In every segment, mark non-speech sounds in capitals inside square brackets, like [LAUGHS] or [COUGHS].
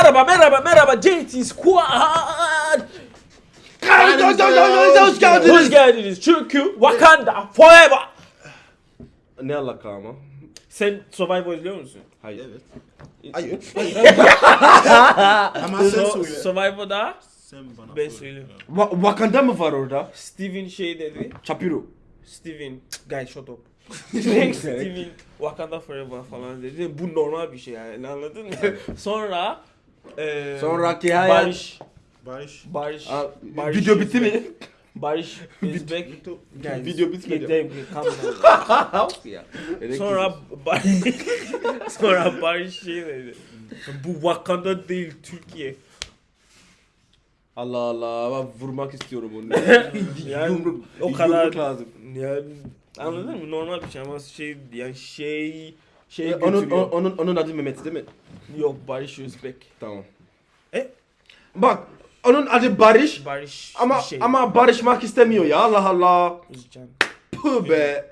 Merhaba merhaba merhaba JT Squad. Hoş geldiniz. Hoş geldiniz. Çünkü Wakanda forever. Ne alaka ama? Sen Survivor izliyor musun? Hayır. Evet. Hayır. [LAUGHS] Ama sen söyle. Survivor'da Sen bana ben söylüyorum. Wa- Wakanda mı var orada? Steven şey dedi. Shapiro. Steven, guys shut up. [LAUGHS] Direkt Steven Wakanda forever falan dedi. Bu normal bir şey yani anladın mı? [LAUGHS] Sonra eee Sonraki hayat- Barış Barış. Barış Aa, Barış video bitti mi? Barış [LAUGHS] is back. Guys, Video bitmedi. get them, calm down. ya. Sonra Bar [LAUGHS] sonra Barış şey dedi. Bu Wakanda değil Türkiye. Allah Allah ben vurmak istiyorum onu. [LAUGHS] Yani Yumruk, o kadar- yumruk lazım. Yani anladın mı? Normal bir şey ama şey yani şey şey onun, götürüyor. onun, onun adı Mehmet değil mi? Yok Barış Özbek. Tamam. E? Bak onun adı Barış Barış ama şey. ama barışmak istemiyor ya Allah Allah. Özcan. Puh be.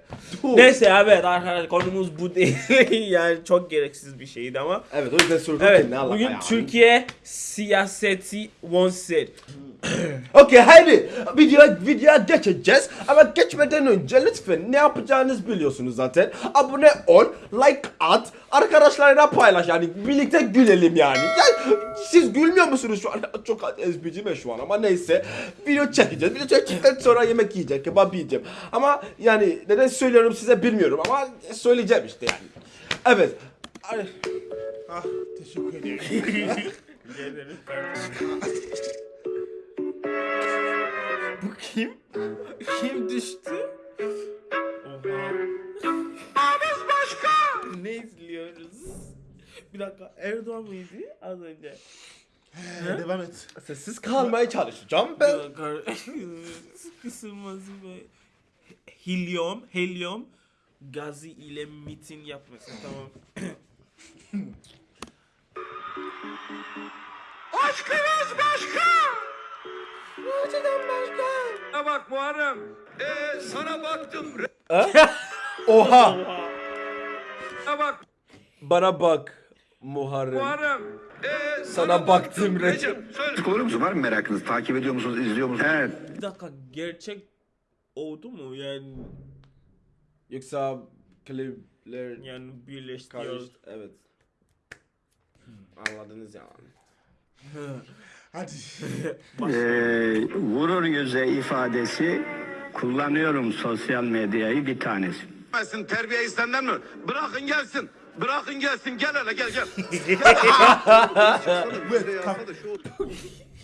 Puh. Neyse evet arkadaşlar konumuz bu değil. [LAUGHS] yani çok gereksiz bir şeydi ama. Evet o yüzden sordum Evet ne alaka bugün ya. Türkiye siyaseti one set. Okey haydi videoya, videoya geçeceğiz ama geçmeden önce lütfen ne yapacağınızı biliyorsunuz zaten. Abone ol, like at, arkadaşlarına paylaş yani birlikte gülelim yani. yani siz gülmüyor musunuz şu an? Çok ezbicime şu an ama neyse. Video çekeceğiz. Video çektikten sonra yemek yiyeceğim, kebap yiyeceğim. Ama yani neden söylüyorum size bilmiyorum ama söyleyeceğim işte yani. Evet. Ay, Ah teşekkür ederim. [LAUGHS] Bu kim? Kim düştü? Bir dakika Erdoğan mıydı az önce? He, Devam et. sessiz kalmaya çalışacağım ben. [LAUGHS] Kısılması ve Helium, helium gazı ile miting yapması tamam. [COUGHS] Sana bak Muharrem. Ee, sana baktım. Oha. Sana bak Bana bak Muharrem. Muharrem. Ee, Sana baktım Recep. Söyle. Olur musunuz? Var mı merakınız? Takip ediyor musunuz? izliyor musunuz? Evet. Bir dakika gerçek oldu mu yani Yoksa klipler yani birleştiriyoruz. karıştı. Evet. Anladınız yani. [LAUGHS] Hadi. [LAUGHS] Ee, vurur yüze ifadesi kullanıyorum sosyal medyayı bir tanesi. Gelsin terbiye senden mi? Bırakın gelsin. Bırakın gelsin. Gel hele gel gel.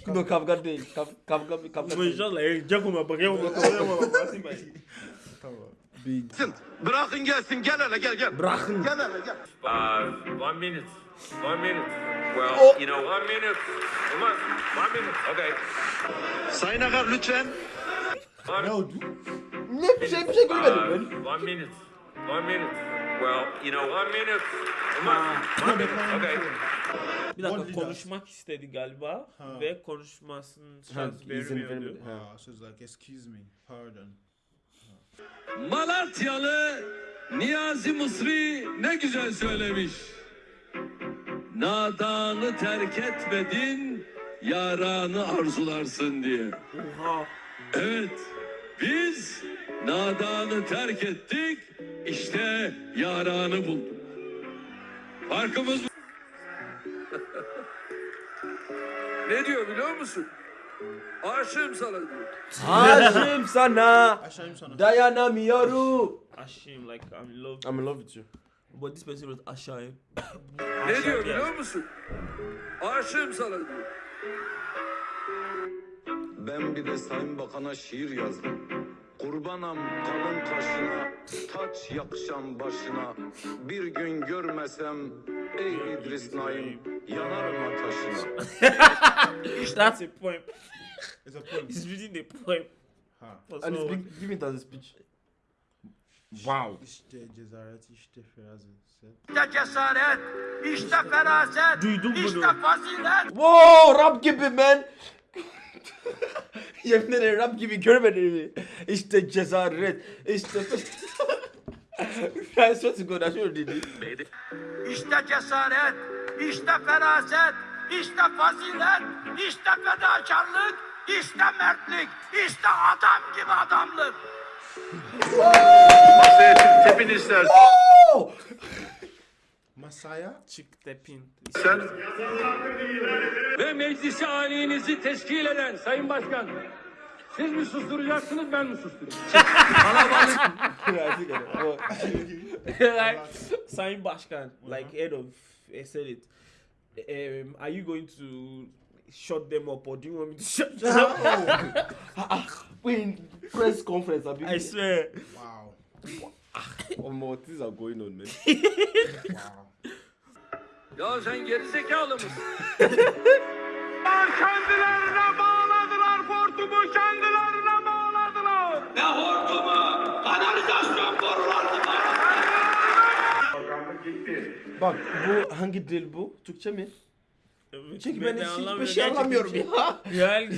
Bu kavga değil. Kav kavga bir kavga değil. İnşallah olma bakayım. Gelsin. Bırakın gelsin. Gel hele gel gel. Bırakın. Gel hele gel. Uh, one minute. One minute. Well, Oh. you know, one minute. Come on. One minute. Okay. Sayın Akar lütfen. Ne oldu? Ne bir şey bir şey görmedim ben. Uh, one minute. One minute. Well, you know, one minute. Come on. One minute. Okay. Bir dakika konuşmak istedi galiba Ha. ve konuşmasının izin vermiyordu. Ah, so it's like excuse me. Pardon. Malatyalı Niyazi Mısri ne güzel söylemiş. Nadanı terk etmedin, yaranı arzularsın diye. Oha. Evet, biz nadanı terk ettik, işte yaranı bulduk. Farkımız bu. [LAUGHS] Ne diyor biliyor musun? Aşığım sana diyor. Aşığım sana. Aşağıyım sana. Dayanamıyorum. Aşığım like I'm in love. I'm in love with you. But this person was aşağıyım. Ne diyor biliyor musun? Aşığım sana diyor. Ben bir de Sayın Bakan'a şiir yazdım. Kurbanam kalın kaşına, taç yakışan başına. Bir gün görmesem ey İdris Naim, yanarım ateşine. That's a poem. It's a poem. He's reading the poem. Ha. And speak, give me that speech. Wow. İşte cesaret, işte feraset. İşte cesaret, işte feraset, Duydum bunu. işte fazilet. Wow, rap gibi man. Yemin ederim rap gibi görmedin mi? İşte cesaret, işte... I swear to God, I should have did it. İşte cesaret, işte feraset, işte fazilet, işte fedakarlık, işte mertlik, işte adam gibi adamlık. Masaya tepin istersen. Masaya? Çık tepin. Sen Ve meclisi alinizi teşkil eden Sayın Başkan. Siz mi susturacaksınız ben mi susturayım? like, Sayın Başkan, like head of Senate, um, are you going to shut them up or do you want me to shut them up? [LAUGHS] In press conference, I, I swear. Wow. Oh, more things are going on, man. Wow. Ya sen geri zekalı mısın? [LAUGHS] kendilerine bağladılar hortumu kendilerine bağladılar. Ne hortumu? Kanalizasyon borularını Bak bu hangi dil bu? Türkçe mi? Çünkü ben, hiç, hiçbir anlamıyorum. şey anlamıyorum ya. Yani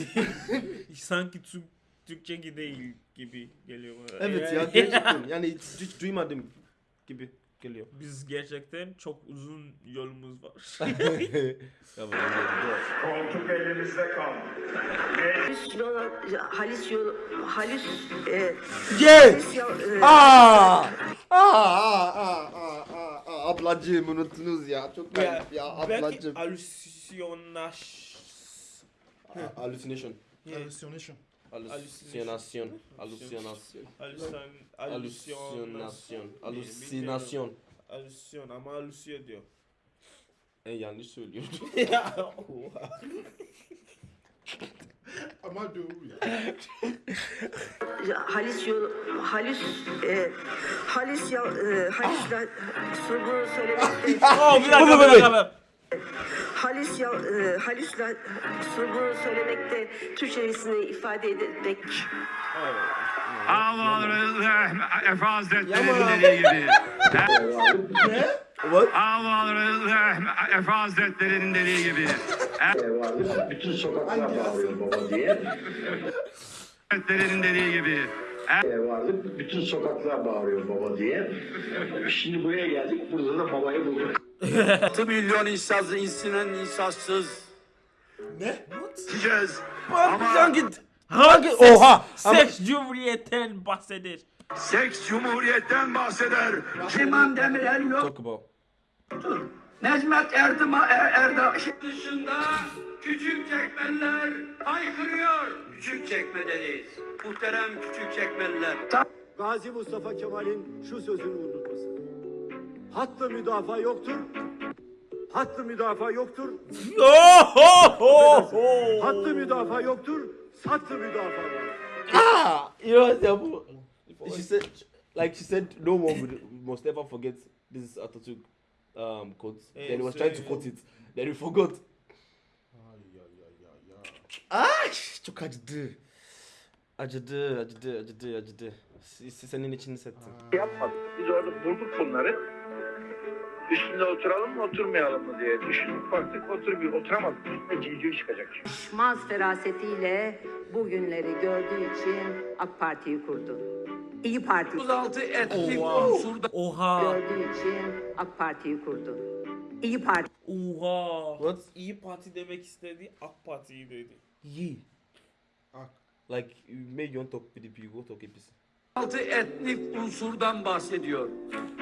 [LAUGHS] sanki Türk, Türkçe gibi değil gibi geliyor bana. Evet ya Yani- gerçekten [LAUGHS] yani hiç, hiç duymadım gibi geliyor. Biz gerçekten çok uzun yolumuz var. [LAUGHS] [LAUGHS] Koltuk elimizde kaldı. Halis yol, halis yol, halis, e, halis yol, e, Aa! Aa, aa, aa, aa, aa, ablacığım unuttunuz ya. Çok Ya, garip ya Belki ablacığım. halüsinaş... Ha, Hallucination. Hallucination. Hallucination. Hallucination. Halüsin... Hallucination. Halüsinasyon. Hallucination. Halüsyon ama halüsiyor diyor. E, yanlış söylüyorum. [LAUGHS] ya oha. Ama doğru ya. halis yol, halis, e, halis yol, e, halisle, bunu söylemekte, [LAUGHS] Oh bir dakika bir dakika. Halis yol, e, halisle, bunu söylemekte, Türkçesini ifade etmek, Allah Efe Hazretleri'nin Yaman. dediği gibi. What? Allah Efe Hazretleri'nin dediği gibi. Bütün sokaklar bağırıyor baba diye. Hazretleri'nin dediği gibi. Varlık bütün sokaklar bağırıyor baba diye. Şimdi buraya geldik. Burada da babayı bulduk. 6 milyon insaz, insinen insazsız. Diyeceğiz. Bak hangi... Hangi Oha! Ama- Seks cumhuriyetten bahseder. Seks cumhuriyetten bahseder. Süleyman Demirel yok. About. Necmet Erdem'a er, Erdem dışında küçük çekmeler haykırıyor. Küçük çekmedeyiz. Muhterem küçük çekmeliler. Gazi Mustafa Kemal'in şu sözünü unutmasın. Hattı müdafaa yoktur. Hattı müdafaa yoktur. Hattı müdafaa yoktur. Sattı müdafaa var. Ah! You know bu? She said, like she said, no one would, must ever forget this Atatürk um, quote. then he was trying to quote it. Then he forgot. Ay! Çok acıdı. Acıdı, acıdı, acıdı, acıdı. Senin için hissettim. Yapmadık. Biz orada bulduk bunları. Üstünde oturalım mı oturmayalım mı diye düşündük. Baktık otur bir oturamadık. Üstüne civciv çıkacak. şmaz ferasetiyle bugünleri gördüğü için AK Parti'yi kurdu. İyi Parti 36 etnik Oha. unsurda Oha. gördüğü için AK Parti'yi kurdu. İyi Parti Oha. What? İyi Parti demek istedi, AK Parti'yi dedi. Ye. Ak. Like, maybe you want to talk PDP, you go talk APC. 36 etnik unsurdan bahsediyor.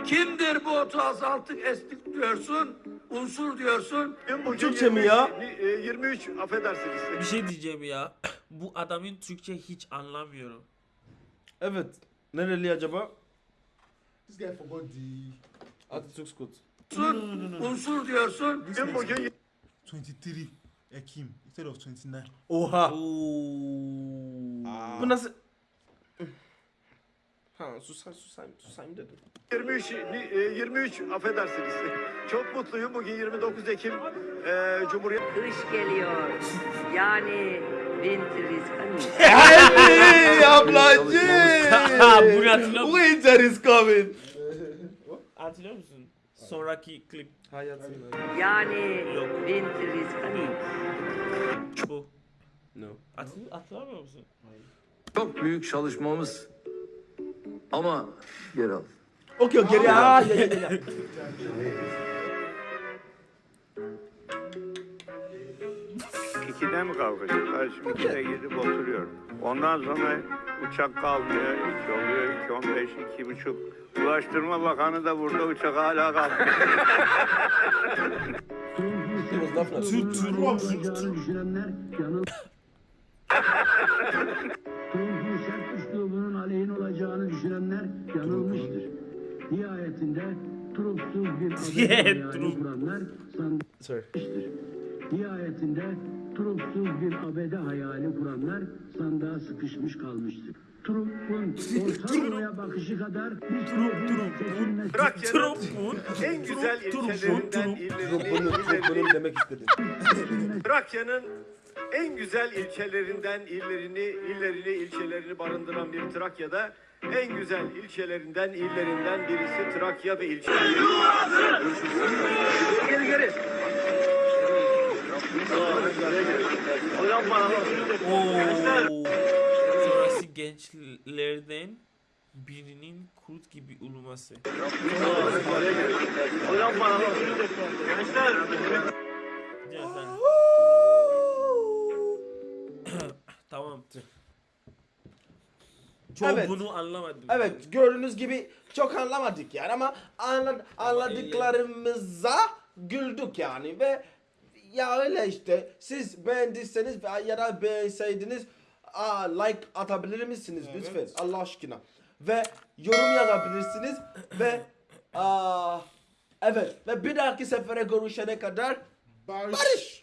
Kimdir bu 36 etnik diyorsun? Unsur diyorsun. Bugün Türkçe mi ya? 23, e, 23 affedersiniz. Bir şey diyeceğim ya. [CLEARS THROAT] Bu adamın Türkçe hiç anlamıyorum. Evet. Nereli acaba? This guy forgot the Atatürk quote. Unsur, unsur diyorsun. Bugün bugün 23 Ekim instead of 29. Oha. Oo. Bu nasıl? Ha susayım susayım susayım dedim. 23 e, 23 affedersiniz. [LAUGHS] Çok mutluyum. Bugün 29 Ekim e, Cumhuriyet kış geliyor. Yani winter is coming. Bunu hatırlıyor musun? Winter is coming. Hatırlıyor musun? Sonraki klip Hayatım. Yani winter is coming. bu. No. Hatırlıyor, hatırlamıyor musun? Çok büyük çalışmamız ama geri al. Okey okey ya, ya. 2'de mi kalkacak? Ben şimdi 2'de gidip oturuyorum. Ondan sonra uçak kalmıyor. 2 oluyor. 2 15 2 buçuk. Ulaştırma Bakanı da burada uçak hala laf nasıl? olacağını düşünenler yanılmıştır. Nihayetinde Trump'suz bir [LAUGHS] Trump. kuranlar sanmıştır. Nihayetinde Trump'suz bir abede hayali kuranlar sandığa sıkışmış kalmıştır. Trump'un [LAUGHS] Orta Doğu'ya bakışı kadar bir Trump'un seçilmesi Trump'un en güzel Trump, ilçelerinden Trump. Bunu demek istedim. Trakya'nın [LAUGHS] en güzel ilçelerinden illerini, illerini, ilçelerini barındıran bir Trakya'da en güzel ilçelerinden, illerinden birisi Trakya ve ilçeleri. Geri geri. Hocam bana Oo. Sonrası gençlerden birinin kurt gibi uluması. Hocam bana Gençler. Gel [COUGHS] sen. tamam. Çok Evet. bunu anlamadım. Evet gördüğünüz gibi çok anlamadık yani ama anla, anladıklarımıza güldük yani ve ya öyle işte siz beğendiyseniz ya da beğenseydiniz aa, like atabilir misiniz lütfen Allah aşkına ve yorum yazabilirsiniz ve aa, evet ve bir dahaki sefere görüşene kadar Barış. barış.